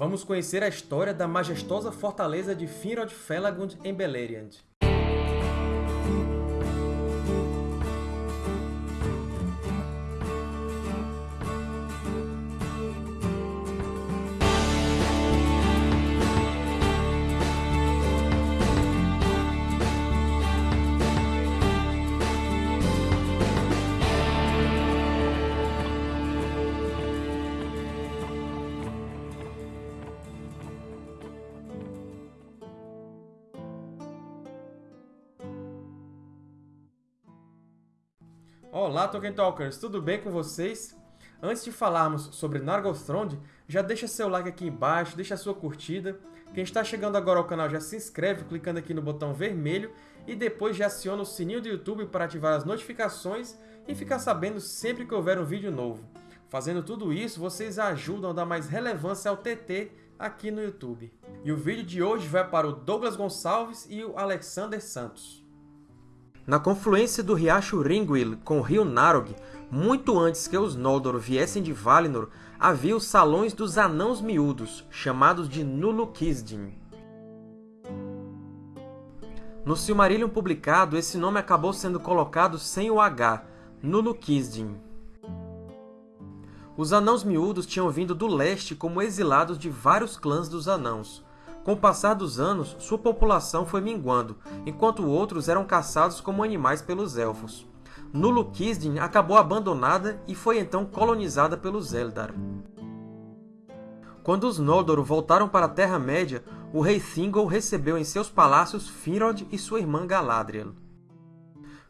Vamos conhecer a história da majestosa fortaleza de Finrod Felagund em Beleriand. Olá, Tolkien Talkers! Tudo bem com vocês? Antes de falarmos sobre Nargothrond, já deixa seu like aqui embaixo, deixa sua curtida. Quem está chegando agora ao canal já se inscreve clicando aqui no botão vermelho e depois já aciona o sininho do YouTube para ativar as notificações e ficar sabendo sempre que houver um vídeo novo. Fazendo tudo isso, vocês ajudam a dar mais relevância ao TT aqui no YouTube. E o vídeo de hoje vai para o Douglas Gonçalves e o Alexander Santos. Na confluência do riacho Ringwil com o rio Narog, muito antes que os Noldor viessem de Valinor, havia os Salões dos Anãos Miúdos, chamados de Nulu-Kisdin. No Silmarillion publicado, esse nome acabou sendo colocado sem o H, Nulu-Kisdin. Os Anãos Miúdos tinham vindo do leste como exilados de vários clãs dos Anãos, com o passar dos anos, sua população foi minguando, enquanto outros eram caçados como animais pelos Elfos. Nulu-Kisdin acabou abandonada e foi então colonizada pelos Eldar. Quando os Noldor voltaram para a Terra-média, o rei Thingol recebeu em seus palácios Finrod e sua irmã Galadriel.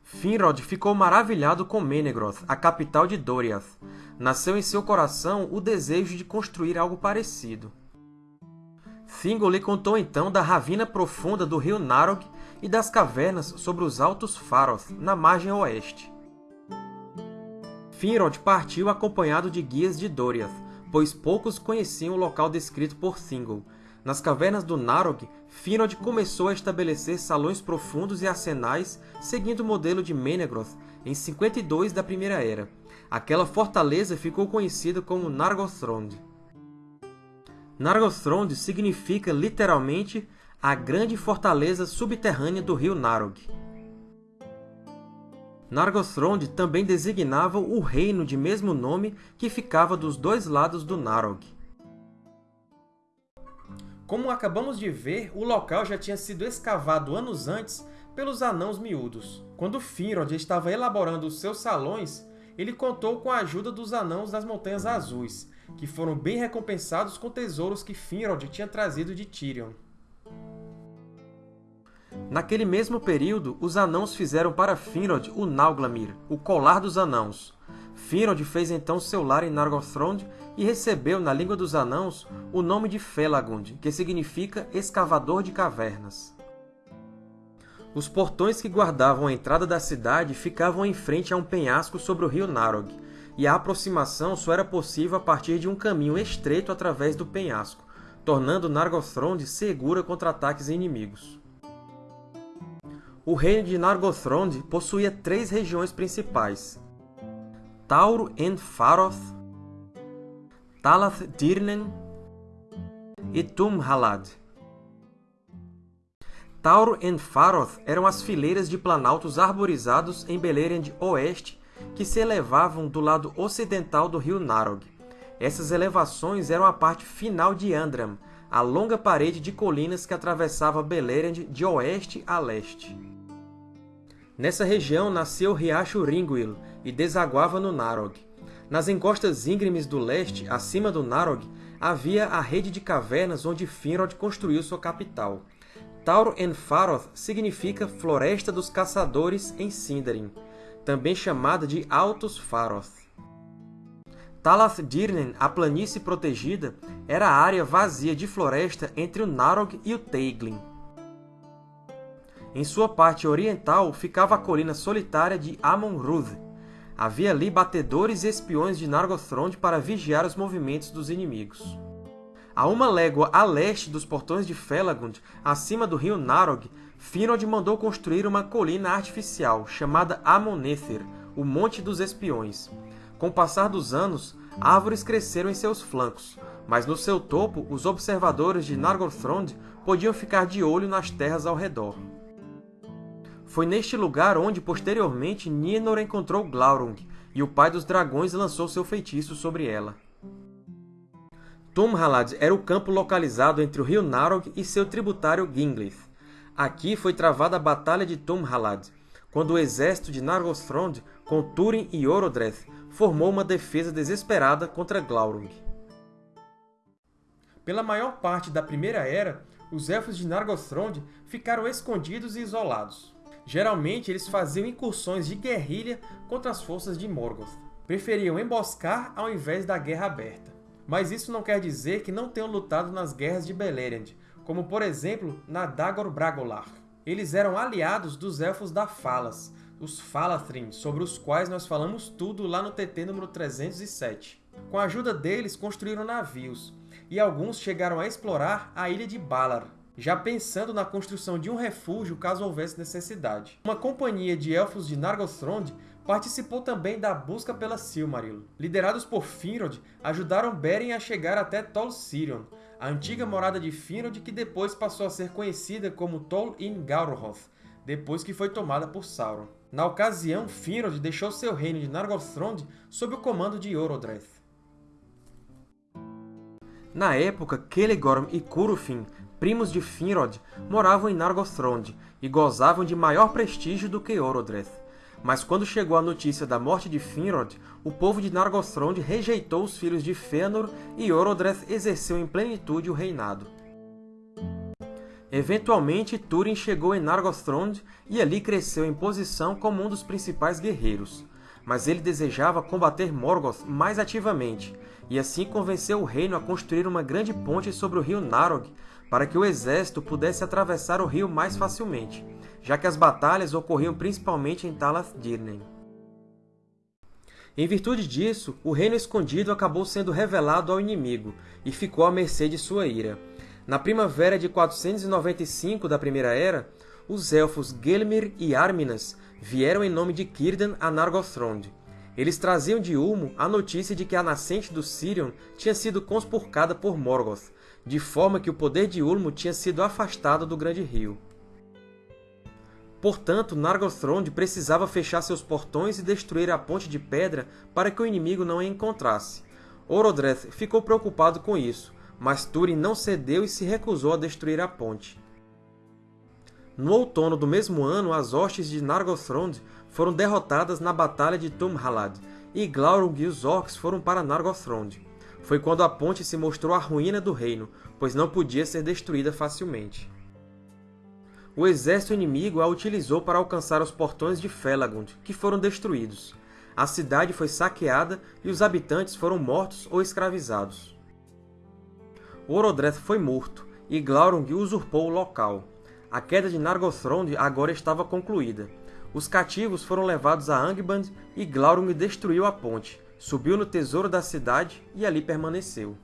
Finrod ficou maravilhado com Menegroth, a capital de Doriath. Nasceu em seu coração o desejo de construir algo parecido. Thingol lhe contou então da ravina profunda do rio Narog e das cavernas sobre os Altos Faroth, na margem oeste. Finrod partiu acompanhado de guias de Doriath, pois poucos conheciam o local descrito por Thingol. Nas cavernas do Narog, Finrod começou a estabelecer salões profundos e arsenais seguindo o modelo de Menegroth em 52 da Primeira Era. Aquela fortaleza ficou conhecida como Nargothrond. Nargothrond significa literalmente a grande fortaleza subterrânea do rio Narog. Nargothrond também designava o reino de mesmo nome que ficava dos dois lados do Narog. Como acabamos de ver, o local já tinha sido escavado anos antes pelos Anãos Miúdos. Quando Finrod estava elaborando os seus salões, ele contou com a ajuda dos Anãos das Montanhas Azuis, que foram bem recompensados com tesouros que Finrod tinha trazido de Tirion. Naquele mesmo período, os Anãos fizeram para Finrod o Nauglamir, o Colar dos Anãos. Finrod fez então seu lar em Nargothrond e recebeu, na língua dos Anãos, o nome de Felagund, que significa Escavador de Cavernas. Os portões que guardavam a entrada da cidade ficavam em frente a um penhasco sobre o rio Narog, e a aproximação só era possível a partir de um caminho estreito através do penhasco, tornando Nargothrond segura contra ataques inimigos. O reino de Nargothrond possuía três regiões principais, Tauro en Faroth, Talath Dirnen e Tum-Halad. Tauro e Faroth eram as fileiras de planaltos arborizados em Beleriand Oeste que se elevavam do lado ocidental do rio Narog. Essas elevações eram a parte final de Andram, a longa parede de colinas que atravessava Beleriand de oeste a leste. Nessa região nasceu o riacho Ringwil e desaguava no Narog. Nas encostas íngremes do leste, acima do Narog, havia a rede de cavernas onde Finrod construiu sua capital. Tauro en Faroth significa Floresta dos Caçadores em Sindarin, também chamada de Altos Faroth. Talath Dirnen, a planície protegida, era a área vazia de floresta entre o Narog e o Teiglin. Em sua parte oriental ficava a colina solitária de Amon-Rûdh. Havia ali batedores e espiões de Nargothrond para vigiar os movimentos dos inimigos. A uma légua a leste dos portões de Felagund, acima do rio Narog, Finrod mandou construir uma colina artificial, chamada Amonether, o Monte dos Espiões. Com o passar dos anos, árvores cresceram em seus flancos, mas no seu topo, os observadores de Nargothrond podiam ficar de olho nas terras ao redor. Foi neste lugar onde, posteriormente, Nienor encontrou Glaurung, e o Pai dos Dragões lançou seu feitiço sobre ela. Tumhalad era o campo localizado entre o rio Narog e seu tributário Gingleith. Aqui foi travada a Batalha de Tumhalad, quando o exército de Nargothrond, com Túrin e Orodreth, formou uma defesa desesperada contra Glaurung. Pela maior parte da Primeira Era, os Elfos de Nargothrond ficaram escondidos e isolados. Geralmente, eles faziam incursões de guerrilha contra as forças de Morgoth. Preferiam emboscar ao invés da guerra aberta. Mas isso não quer dizer que não tenham lutado nas guerras de Beleriand, como por exemplo na Dagor Bragolar. Eles eram aliados dos Elfos da Falas, os Falathrim, sobre os quais nós falamos tudo lá no TT número 307. Com a ajuda deles, construíram navios, e alguns chegaram a explorar a ilha de Balar, já pensando na construção de um refúgio caso houvesse necessidade. Uma companhia de elfos de Nargothrond participou também da busca pela Silmaril. Liderados por Finrod, ajudaram Beren a chegar até Tol Sirion, a antiga morada de Finrod que depois passou a ser conhecida como Tol in depois que foi tomada por Sauron. Na ocasião, Finrod deixou seu reino de Nargothrond sob o comando de Orodreth. Na época, Celegorm e Curufin, primos de Finrod, moravam em Nargothrond e gozavam de maior prestígio do que Orodreth. Mas quando chegou a notícia da morte de Finrod, o povo de Nargothrond rejeitou os filhos de Fëanor e Orodreth exerceu em plenitude o reinado. Eventualmente, Túrin chegou em Nargothrond e ali cresceu em posição como um dos principais guerreiros. Mas ele desejava combater Morgoth mais ativamente, e assim convenceu o reino a construir uma grande ponte sobre o rio Narog para que o exército pudesse atravessar o rio mais facilmente, já que as batalhas ocorriam principalmente em Talath Dirnen. Em virtude disso, o Reino Escondido acabou sendo revelado ao inimigo e ficou à mercê de sua ira. Na primavera de 495 da Primeira Era, os elfos Gelmir e Arminas vieram em nome de Círdan a Nargothrond. Eles traziam de Ulmo a notícia de que a nascente do Sirion tinha sido conspurcada por Morgoth, de forma que o poder de Ulmo tinha sido afastado do Grande Rio. Portanto, Nargothrond precisava fechar seus portões e destruir a Ponte de Pedra para que o inimigo não a encontrasse. Orodreth ficou preocupado com isso, mas Túrin não cedeu e se recusou a destruir a ponte. No outono do mesmo ano, as hostes de Nargothrond foram derrotadas na Batalha de Tumhalad, e Glaurung e os Orcs foram para Nargothrond. Foi quando a ponte se mostrou a ruína do reino, pois não podia ser destruída facilmente. O exército inimigo a utilizou para alcançar os portões de Felagund, que foram destruídos. A cidade foi saqueada e os habitantes foram mortos ou escravizados. Orodreth foi morto, e Glaurung usurpou o local. A queda de Nargothrond agora estava concluída. Os cativos foram levados a Angband e Glaurung destruiu a ponte, subiu no tesouro da cidade e ali permaneceu.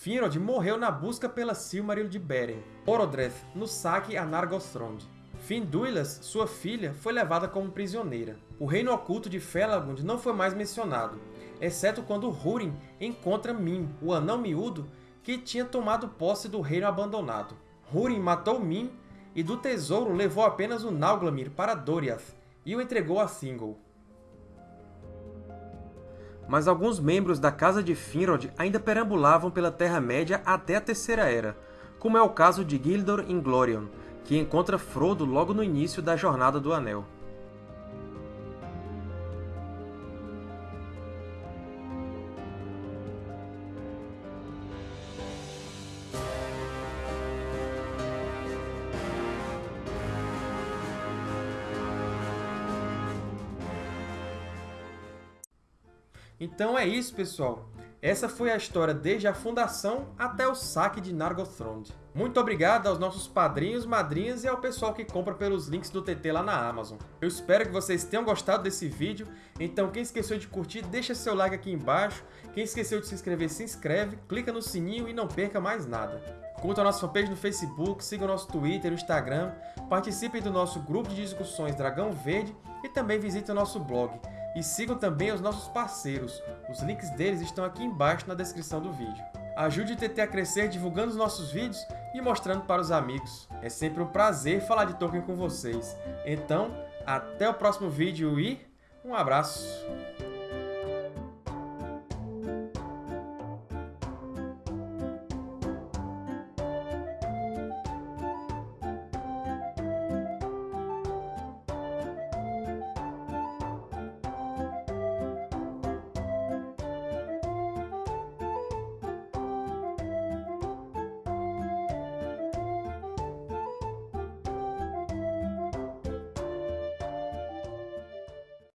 Finrod morreu na busca pela Silmaril de Beren, Orodreth no saque a Nargothrond. Finduilas, sua filha, foi levada como prisioneira. O reino oculto de Felagund não foi mais mencionado, exceto quando Húrin encontra Mim, o anão miúdo, que tinha tomado posse do reino abandonado. Húrin matou Mim e do tesouro levou apenas o Nauglamir para Doriath e o entregou a Thingol. Mas alguns membros da Casa de Finrod ainda perambulavam pela Terra-média até a Terceira Era, como é o caso de Gildor Inglorion, que encontra Frodo logo no início da Jornada do Anel. Então é isso, pessoal! Essa foi a história desde a fundação até o saque de Nargothrond. Muito obrigado aos nossos padrinhos, madrinhas e ao pessoal que compra pelos links do TT lá na Amazon. Eu espero que vocês tenham gostado desse vídeo, então quem esqueceu de curtir, deixa seu like aqui embaixo. Quem esqueceu de se inscrever, se inscreve, clica no sininho e não perca mais nada. Curta a nossa fanpage no Facebook, siga o nosso Twitter e Instagram, participe do nosso grupo de discussões Dragão Verde e também visite o nosso blog E sigam também os nossos parceiros, os links deles estão aqui embaixo na descrição do vídeo. Ajude o TT a crescer divulgando os nossos vídeos e mostrando para os amigos. É sempre um prazer falar de Tolkien com vocês. Então, até o próximo vídeo e um abraço!